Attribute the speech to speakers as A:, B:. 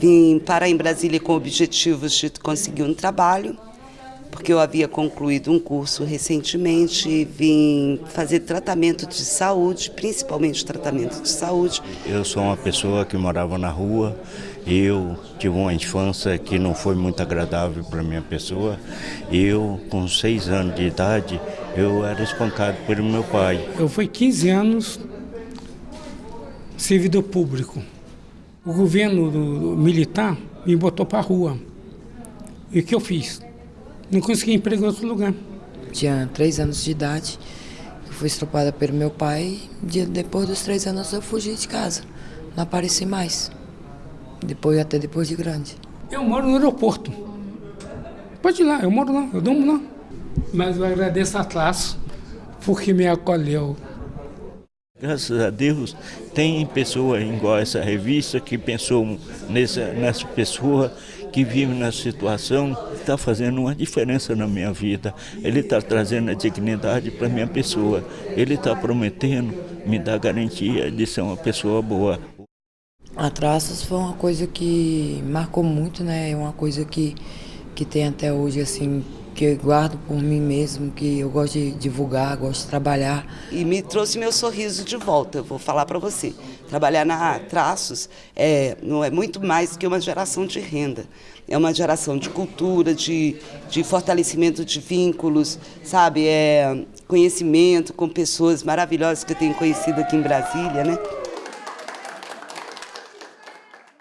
A: Vim parar em Brasília com objetivos de conseguir um trabalho, porque eu havia concluído um curso recentemente e vim fazer tratamento de saúde, principalmente tratamento de saúde.
B: Eu sou uma pessoa que morava na rua, eu tive uma infância que não foi muito agradável para minha pessoa. Eu, com seis anos de idade, eu era espancado pelo meu pai.
C: Eu fui 15 anos servidor público o governo do, do militar me botou para a rua. E o que eu fiz? Não consegui emprego em outro lugar.
D: Tinha três anos de idade, eu fui estropada pelo meu pai. Depois dos três anos eu fugi de casa, não apareci mais. Depois, até depois de grande.
C: Eu moro no aeroporto. Pode ir lá, eu moro lá, eu durmo lá. Mas eu agradeço a classe porque me acolheu.
B: Graças a Deus tem pessoa igual essa revista que pensou nessa, nessa pessoa que vive nessa situação, está fazendo uma diferença na minha vida. Ele está trazendo a dignidade para minha pessoa. Ele está prometendo me dar garantia de ser uma pessoa boa.
D: A Traças foi uma coisa que marcou muito, né? É uma coisa que, que tem até hoje, assim, que eu guardo por mim mesmo, que eu gosto de divulgar, gosto de trabalhar.
A: E me trouxe meu sorriso de volta, eu vou falar para você. Trabalhar na Traços é, não é muito mais que uma geração de renda. É uma geração de cultura, de, de fortalecimento de vínculos, sabe? É conhecimento com pessoas maravilhosas que eu tenho conhecido aqui em Brasília, né?